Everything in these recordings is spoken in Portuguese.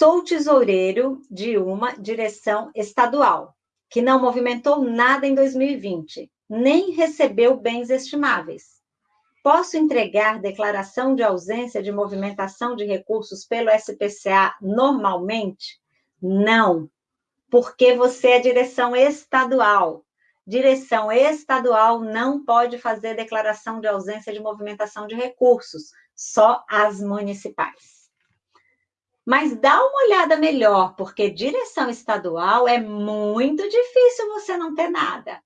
Sou tesoureiro de uma direção estadual, que não movimentou nada em 2020, nem recebeu bens estimáveis. Posso entregar declaração de ausência de movimentação de recursos pelo SPCA normalmente? Não, porque você é direção estadual. Direção estadual não pode fazer declaração de ausência de movimentação de recursos, só as municipais. Mas dá uma olhada melhor, porque direção estadual é muito difícil você não ter nada.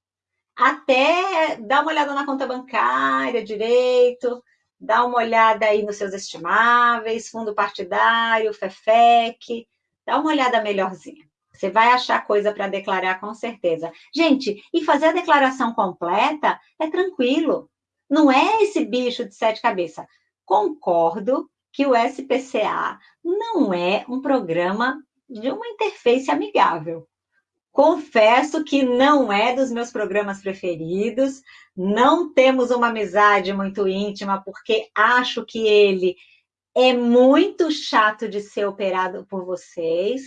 Até dá uma olhada na conta bancária direito, dá uma olhada aí nos seus estimáveis, fundo partidário, FEFEC, dá uma olhada melhorzinha. Você vai achar coisa para declarar com certeza. Gente, e fazer a declaração completa é tranquilo. Não é esse bicho de sete cabeças. Concordo que o SPCA não é um programa de uma interface amigável. Confesso que não é dos meus programas preferidos, não temos uma amizade muito íntima, porque acho que ele é muito chato de ser operado por vocês.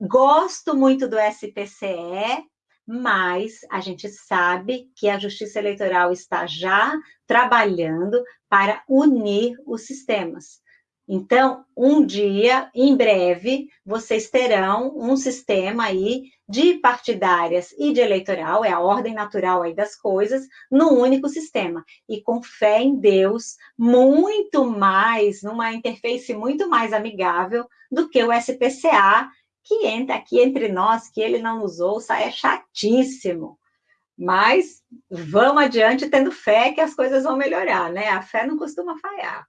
Gosto muito do SPCE, mas a gente sabe que a Justiça Eleitoral está já trabalhando para unir os sistemas. Então, um dia, em breve, vocês terão um sistema aí de partidárias e de eleitoral, é a ordem natural aí das coisas, num único sistema. E com fé em Deus, muito mais, numa interface muito mais amigável do que o SPCA, que entra aqui entre nós, que ele não nos ouça, é chatíssimo. Mas vamos adiante tendo fé que as coisas vão melhorar, né? A fé não costuma falhar.